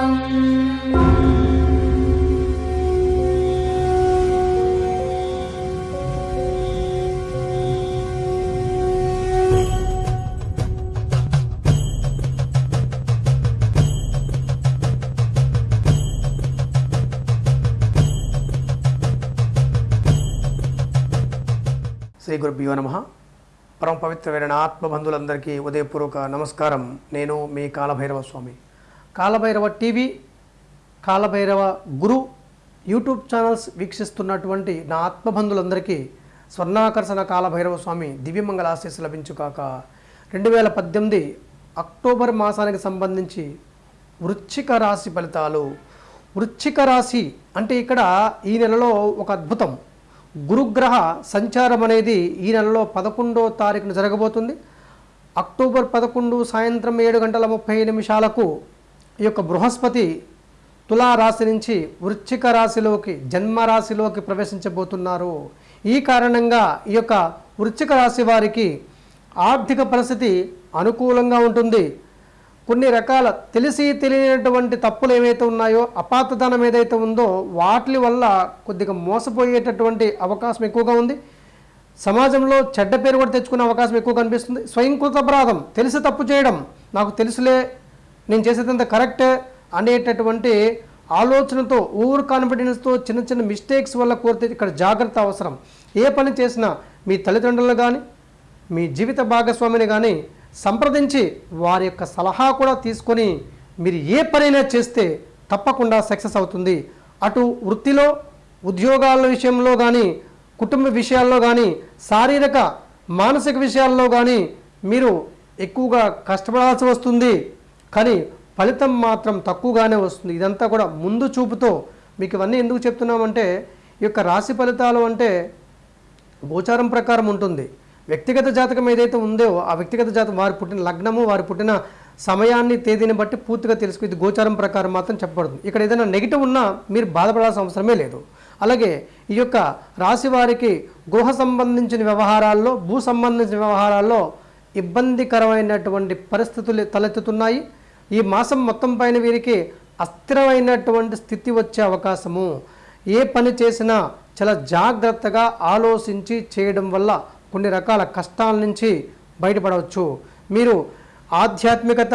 శ్రీ గురుభ్యో నమ. పరమ పవిత్రమైన ఆత్మబంధులందరికీ ఉదయపూర్వక నమస్కారం. నేను మీ Kalabhairava Swami. Kalabhairava TV Kalabhairava Guru YouTube channels వీక్షిస్తున్నటువంటి నా ఆత్మబంధులందరికీ స్వర్ణాకర్షణ కాలభైరవ స్వామి దివ్యమంగళ ఆశీస్సు లభించుకాక రెండు వేల పద్దెనిమిది అక్టోబర్ మాసానికి సంబంధించి వృశ్చిక రాశి ఫలితాలు. వృశ్చిక రాశి అంటే ఇక్కడ ఈ నెలలో ఒక అద్భుతం. గురుగ్రహ సంచారం అనేది ఈ నెలలో పదకొండో తారీఖున జరగబోతుంది. అక్టోబర్ పదకొండు సాయంత్రం ఏడు గంటల ముప్పై నిమిషాలకు ఈ యొక్క బృహస్పతి తులా రాశి నుంచి వృశ్చిక రాశిలోకి జన్మ రాశిలోకి ప్రవేశించబోతున్నారు. ఈ కారణంగా ఈ యొక్క వృశ్చిక రాశి వారికి ఆర్థిక పరిస్థితి అనుకూలంగా ఉంటుంది. కొన్ని రకాల తెలిసి తెలియనటువంటి తప్పులు ఏవైతే ఉన్నాయో అపాతదనం ఏదైతే ఉందో వాటి వల్ల కొద్దిగా మోసపోయేటటువంటి అవకాశం ఎక్కువగా ఉంది. సమాజంలో చెడ్డ పేరు కూడా తెచ్చుకునే అవకాశం ఎక్కువ కనిపిస్తుంది స్వయంకృత అపరాధం తెలిసి తప్పు చేయడం నాకు తెలుసులే నేను చేసేదంత కరెక్ట్ అనేటటువంటి ఆలోచనతో ఓవర్ కాన్ఫిడెన్స్తో చిన్న చిన్న మిస్టేక్స్ వల్ల కోరితే ఇక్కడ జాగ్రత్త అవసరం. ఏ పని చేసినా మీ తల్లిదండ్రులు కానీ మీ జీవిత భాగస్వామిని కానీ సంప్రదించి వారి యొక్క సలహా కూడా తీసుకొని మీరు ఏ పనైనా చేస్తే తప్పకుండా సక్సెస్ అవుతుంది. అటు వృత్తిలో ఉద్యోగాల విషయంలో కానీ కుటుంబ విషయాల్లో కానీ శారీరక మానసిక విషయాల్లో కానీ మీరు ఎక్కువగా కష్టపడాల్సి వస్తుంది. కానీ ఫలితం మాత్రం తక్కువగానే వస్తుంది. ఇదంతా కూడా ముందు చూపుతో మీకు ఇవన్నీ ఎందుకు చెప్తున్నామంటే ఈ యొక్క రాశి ఫలితాలు అంటే గోచారం ప్రకారం ఉంటుంది. వ్యక్తిగత జాతకం ఏదైతే ఉందో ఆ వ్యక్తిగత జాతకం వారి పుట్టిన లగ్నము వారి పుట్టిన సమయాన్ని తేదీని బట్టి పూర్తిగా తెలుసుకు ఇది గోచారం ప్రకారం మాత్రం చెప్పబడుతుంది. ఇక్కడ ఏదైనా నెగిటివ్ ఉన్నా మీరు బాధపడాల్సిన అవసరమే లేదు. అలాగే ఈ యొక్క రాశి వారికి గృహ సంబంధించిన వ్యవహారాల్లో భూ సంబంధించిన వ్యవహారాల్లో ఇబ్బందికరమైనటువంటి పరిస్థితులు తలెత్తుతున్నాయి. ఈ మాసం మొత్తం పైన వీరికి అస్థిరమైనటువంటి స్థితి వచ్చే అవకాశము. ఏ పని చేసినా చాలా జాగ్రత్తగా ఆలోచించి చేయడం వల్ల కొన్ని రకాల కష్టాల నుంచి బయటపడవచ్చు. మీరు ఆధ్యాత్మికత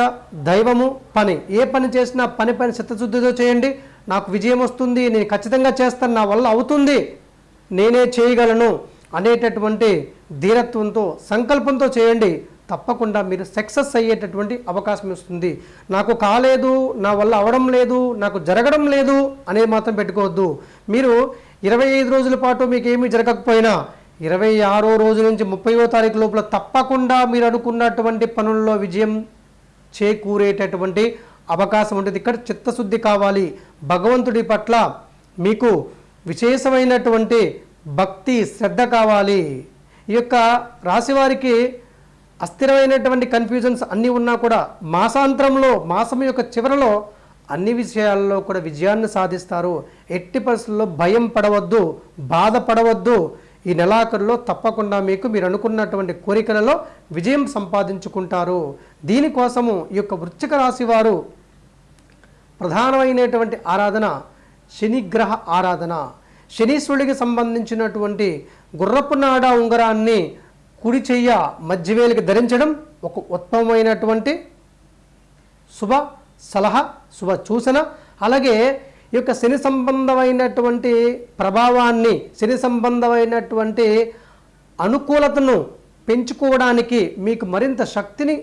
దైవము పని. ఏ పని చేసినా పని పని చిత్తశుద్ధితో చేయండి. నాకు విజయం వస్తుంది నేను ఖచ్చితంగా చేస్తాను నా వల్ల అవుతుంది నేనే చేయగలను అనేటటువంటి ధీరత్వంతో సంకల్పంతో చేయండి. తప్పకుండా మీరు సక్సెస్ అయ్యేటటువంటి అవకాశం వస్తుంది నాకు కాలేదు నా వల్ల అవడం లేదు నాకు జరగడం లేదు అనేది మాత్రం పెట్టుకోవద్దు. మీరు ఇరవై ఐదు రోజుల పాటు మీకు ఏమీ జరగకపోయినా ఇరవై ఆరో రోజు నుంచి ముప్పైవ తారీఖు లోపల తప్పకుండా మీరు అనుకున్నటువంటి పనుల్లో విజయం చేకూరేటటువంటి అవకాశం ఉంటుంది. ఇక్కడ చిత్తశుద్ధి కావాలి. భగవంతుడి పట్ల మీకు విశేషమైనటువంటి భక్తి శ్రద్ధ కావాలి. ఈ యొక్క రాశివారికి అస్థిరమైనటువంటి కన్ఫ్యూజన్స్ అన్నీ ఉన్నా కూడా మాసాంతరంలో మాసం యొక్క చివరలో అన్ని విషయాల్లో కూడా విజయాన్ని సాధిస్తారు. ఎట్టి పరిస్థితుల్లో భయం పడవద్దు బాధపడవద్దు ఈ నెలాఖరులో తప్పకుండా మీకు మీరు అనుకున్నటువంటి కోరికలలో విజయం సంపాదించుకుంటారు. దీనికోసము ఈ యొక్క వృశ్చిక రాశి వారు ప్రధానమైనటువంటి ఆరాధన శనిగ్రహ ఆరాధన. శనీశ్వరుడికి సంబంధించినటువంటి గుర్రపు నాడ ఉంగరాన్ని కుడి చెయ్య మధ్యవేలికి ధరించడం ఒక ఉత్తమమైనటువంటి శుభ సలహా శుభ సూచన. అలాగే ఈ యొక్క శని సంబంధమైనటువంటి ప్రభావాన్ని శని సంబంధమైనటువంటి అనుకూలతను పెంచుకోవడానికి మీకు మరింత శక్తిని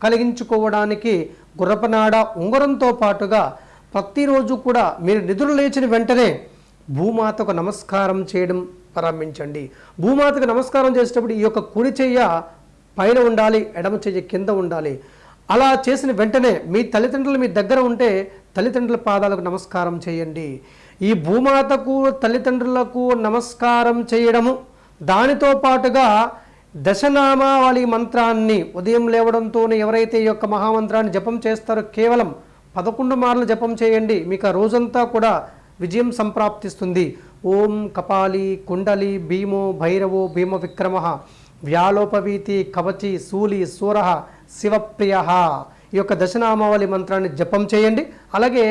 కలిగించుకోవడానికి గుర్రపనాడ ఉంగరంతో పాటుగా ప్రతిరోజు కూడా మీరు నిధులు లేచిన వెంటనే భూమాతకు నమస్కారం చేయడం ప్రారంభించండి. భూమాతకు నమస్కారం చేసేటప్పుడు ఈ యొక్క కుడి చెయ్య పైన ఉండాలి ఎడమ చెయ్యి కింద ఉండాలి. అలా చేసిన వెంటనే మీ తల్లిదండ్రులు మీ దగ్గర ఉంటే తల్లిదండ్రుల పాదాలకు నమస్కారం చేయండి. ఈ భూమాతకు తల్లిదండ్రులకు నమస్కారం చేయడము దానితో పాటుగా దశనామావళి మంత్రాన్ని ఉదయం లేవడంతోనే ఎవరైతే ఈ యొక్క మహామంత్రాన్ని జపం చేస్తారో కేవలం పదకొండు మార్లు జపం చేయండి. మీకు ఆ రోజంతా కూడా విజయం సంప్రాప్తిస్తుంది. ఓం కపాలి కుండలి భీమో భైరవో భీమ విక్రమ వ్యాలోపవీతి కవచి శూలి సూర శివప్రియ ఈ యొక్క దశనామావళి మంత్రాన్ని జపం చేయండి. అలాగే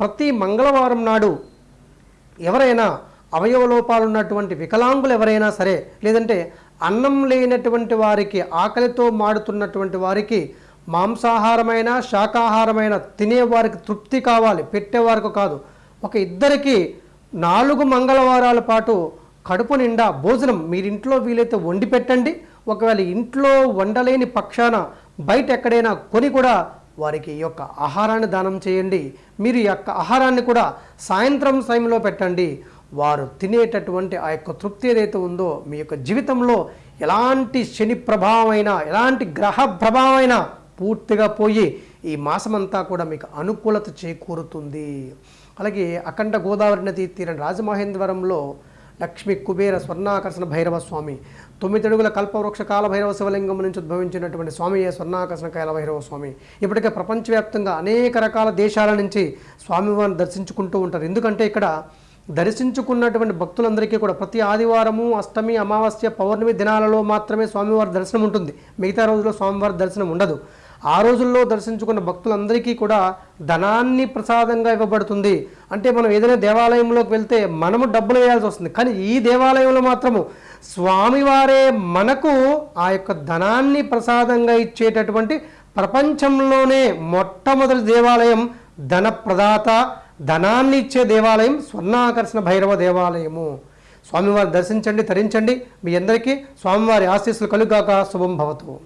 ప్రతి మంగళవారం నాడు ఎవరైనా అవయవ లోపాలు ఉన్నటువంటి వికలాంగులు ఎవరైనా సరే లేదంటే అన్నం లేనటువంటి వారికి ఆకలితో మాడుతున్నటువంటి వారికి మాంసాహారమైన శాకాహారమైన తినేవారికి తృప్తి కావాలి పెట్టేవారికి కాదు. ఒక ఇద్దరికి నాలుగు మంగళవారాల పాటు కడుపు నిండా భోజనం మీరింట్లో వీలైతే వండి పెట్టండి. ఒకవేళ ఇంట్లో వండలేని పక్షాన బయట ఎక్కడైనా కొని కూడా వారికి ఈ యొక్క ఆహారాన్ని దానం చేయండి. మీరు ఈ యొక్క ఆహారాన్ని కూడా సాయంత్రం సమయంలో పెట్టండి. వారు తినేటటువంటి ఆ యొక్క తృప్తి ఏదైతే ఉందో మీ యొక్క జీవితంలో ఎలాంటి శని ప్రభావమైనా ఎలాంటి గ్రహ ప్రభావమైనా పూర్తిగా పోయి ఈ మాసమంతా కూడా మీకు అనుకూలత చేకూరుతుంది. అలాగే అఖండ గోదావరి నది తీరం రాజమహేంద్రవరంలో లక్ష్మి కుబేర స్వర్ణాకర్షణ భైరవ స్వామి తొమ్మిది అడుగుల కల్పవృక్ష కాల భైరవ శివలింగం నుంచి ఉద్భవించినటువంటి స్వామియే స్వర్ణాకర్షణ కాల భైరవ స్వామి. ఇప్పటికే ప్రపంచవ్యాప్తంగా అనేక రకాల దేశాల నుంచి స్వామివారిని దర్శించుకుంటూ ఉంటారు. ఎందుకంటే ఇక్కడ దర్శించుకున్నటువంటి భక్తులందరికీ కూడా ప్రతి ఆదివారము అష్టమి అమావాస్య పౌర్ణమి దినాలలో మాత్రమే స్వామివారి దర్శనం ఉంటుంది. మిగతా రోజుల్లో స్వామివారి దర్శనం ఉండదు. ఆ రోజుల్లో దర్శించుకున్న భక్తులందరికీ కూడా ధనాన్ని ప్రసాదంగా ఇవ్వబడుతుంది. అంటే మనం ఏదైనా దేవాలయంలోకి వెళ్తే మనము డబ్బులు వేయాల్సి వస్తుంది. కానీ ఈ దేవాలయంలో మాత్రము స్వామివారే మనకు ఆ యొక్క ధనాన్ని ప్రసాదంగా ఇచ్చేటటువంటి ప్రపంచంలోనే మొట్టమొదటి దేవాలయం ధన ప్రదాత ధనాన్ని ఇచ్చే దేవాలయం స్వర్ణాకర్షణ భైరవ దేవాలయము. స్వామివారిని దర్శించండి తరించండి. మీ అందరికీ స్వామివారి ఆశీస్సులు కలుగాక శుభం భవతు.